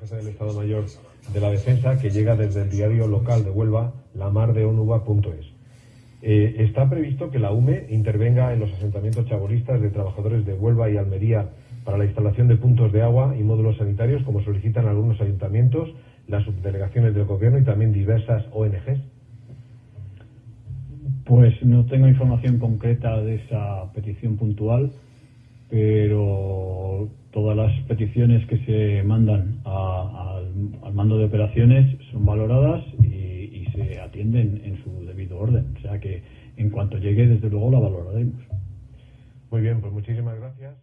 jefe del Estado Mayor de la Defensa, que llega desde el diario local de Huelva, lamardeonuba.es. Eh, está previsto que la UME intervenga en los asentamientos chabolistas de trabajadores de Huelva y Almería para la instalación de puntos de agua y módulos sanitarios, como solicitan algunos ayuntamientos, las subdelegaciones del Gobierno y también diversas ONGs. Pues no tengo información concreta de esa petición puntual, pero peticiones que se mandan al, mando de operaciones son valoradas y, y se atienden en su debido orden. O sea que en cuanto llegue, desde luego la valoraremos. Muy bien, pues muchísimas gracias.